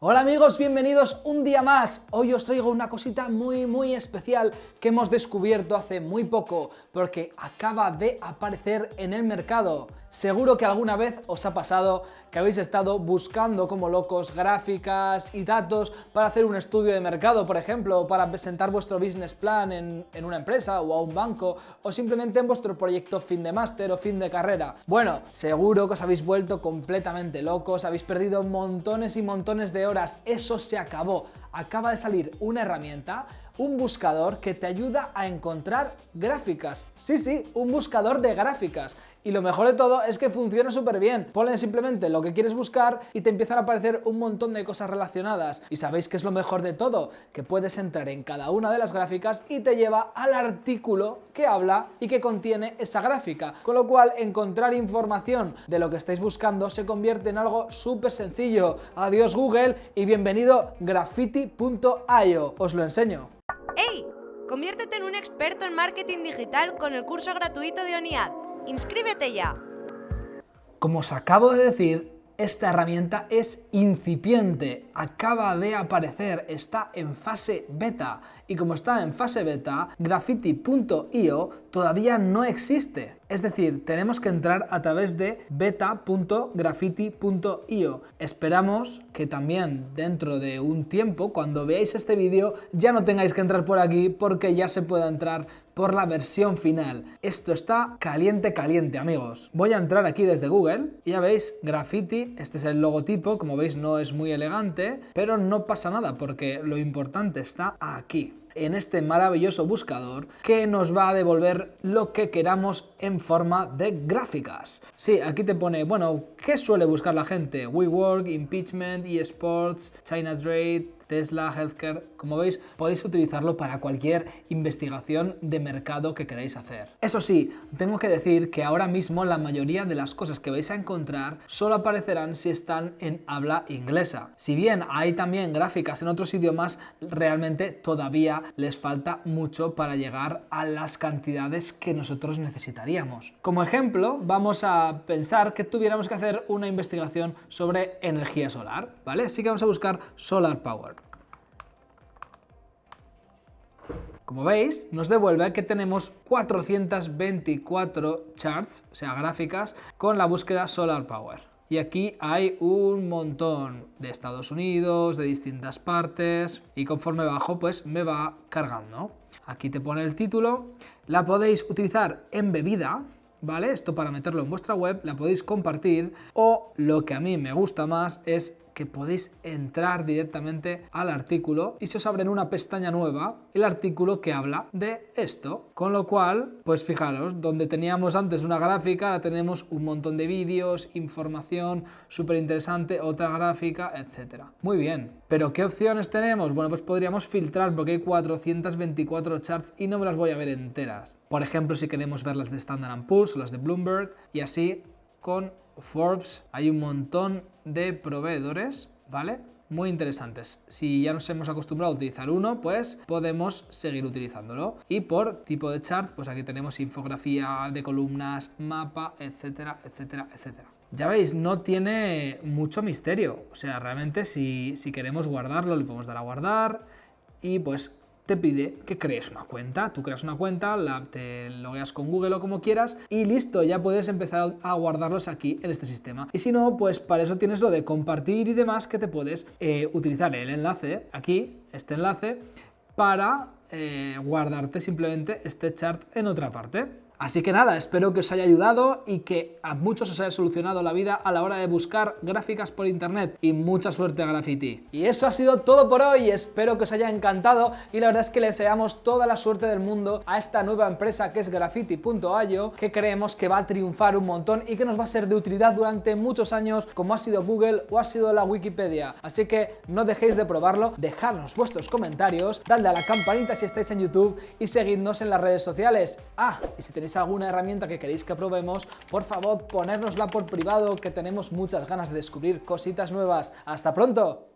Hola amigos, bienvenidos un día más. Hoy os traigo una cosita muy muy especial que hemos descubierto hace muy poco porque acaba de aparecer en el mercado. Seguro que alguna vez os ha pasado que habéis estado buscando como locos gráficas y datos para hacer un estudio de mercado, por ejemplo, para presentar vuestro business plan en, en una empresa o a un banco, o simplemente en vuestro proyecto fin de máster o fin de carrera. Bueno, seguro que os habéis vuelto completamente locos, habéis perdido montones y montones de horas, eso se acabó. Acaba de salir una herramienta, un buscador que te ayuda a encontrar gráficas. Sí, sí, un buscador de gráficas. Y lo mejor de todo es que funciona súper bien. Pones simplemente lo que quieres buscar y te empiezan a aparecer un montón de cosas relacionadas. Y sabéis que es lo mejor de todo, que puedes entrar en cada una de las gráficas y te lleva al artículo que habla y que contiene esa gráfica. Con lo cual, encontrar información de lo que estáis buscando se convierte en algo súper sencillo. Adiós Google y bienvenido graffiti.io. Os lo enseño. Conviértete en un experto en marketing digital con el curso gratuito de ONIAD. ¡Inscríbete ya! Como os acabo de decir, esta herramienta es incipiente, acaba de aparecer, está en fase beta y como está en fase beta, graffiti.io todavía no existe. Es decir, tenemos que entrar a través de beta.graffiti.io. Esperamos que también dentro de un tiempo, cuando veáis este vídeo, ya no tengáis que entrar por aquí porque ya se pueda entrar por la versión final. Esto está caliente, caliente, amigos. Voy a entrar aquí desde Google y ya veis, Graffiti, este es el logotipo, como veis no es muy elegante, pero no pasa nada porque lo importante está aquí en este maravilloso buscador que nos va a devolver lo que queramos en forma de gráficas. Sí, aquí te pone, bueno, ¿qué suele buscar la gente? WeWork, Impeachment, eSports, China Trade, Tesla, Healthcare, como veis podéis utilizarlo para cualquier investigación de mercado que queráis hacer. Eso sí, tengo que decir que ahora mismo la mayoría de las cosas que vais a encontrar solo aparecerán si están en habla inglesa. Si bien hay también gráficas en otros idiomas, realmente todavía les falta mucho para llegar a las cantidades que nosotros necesitaríamos. Como ejemplo, vamos a pensar que tuviéramos que hacer una investigación sobre energía solar, ¿vale? Así que vamos a buscar Solar Power. Como veis, nos devuelve que tenemos 424 charts, o sea, gráficas, con la búsqueda Solar Power. Y aquí hay un montón de Estados Unidos, de distintas partes, y conforme bajo, pues me va cargando. Aquí te pone el título, la podéis utilizar embebida, ¿vale? Esto para meterlo en vuestra web, la podéis compartir, o lo que a mí me gusta más es que podéis entrar directamente al artículo y se os abre en una pestaña nueva el artículo que habla de esto. Con lo cual, pues fijaros, donde teníamos antes una gráfica, ahora tenemos un montón de vídeos, información súper interesante, otra gráfica, etcétera. Muy bien, pero ¿qué opciones tenemos? Bueno, pues podríamos filtrar porque hay 424 charts y no me las voy a ver enteras. Por ejemplo, si queremos ver las de Standard Poor's o las de Bloomberg y así con Forbes hay un montón de proveedores, ¿vale? Muy interesantes. Si ya nos hemos acostumbrado a utilizar uno, pues podemos seguir utilizándolo. Y por tipo de chart, pues aquí tenemos infografía de columnas, mapa, etcétera, etcétera, etcétera. Ya veis, no tiene mucho misterio. O sea, realmente si, si queremos guardarlo, le podemos dar a guardar y pues te pide que crees una cuenta. Tú creas una cuenta, la, te logueas con Google o como quieras y listo, ya puedes empezar a guardarlos aquí en este sistema. Y si no, pues para eso tienes lo de compartir y demás que te puedes eh, utilizar el enlace, aquí, este enlace, para eh, guardarte simplemente este chart en otra parte. Así que nada, espero que os haya ayudado y que a muchos os haya solucionado la vida a la hora de buscar gráficas por internet y mucha suerte a Graffiti. Y eso ha sido todo por hoy, espero que os haya encantado y la verdad es que le deseamos toda la suerte del mundo a esta nueva empresa que es graffiti.io que creemos que va a triunfar un montón y que nos va a ser de utilidad durante muchos años como ha sido Google o ha sido la Wikipedia. Así que no dejéis de probarlo, dejadnos vuestros comentarios, dadle a la campanita si estáis en YouTube y seguidnos en las redes sociales. Ah, y si tenéis alguna herramienta que queréis que probemos, por favor ponérnosla por privado que tenemos muchas ganas de descubrir cositas nuevas. ¡Hasta pronto!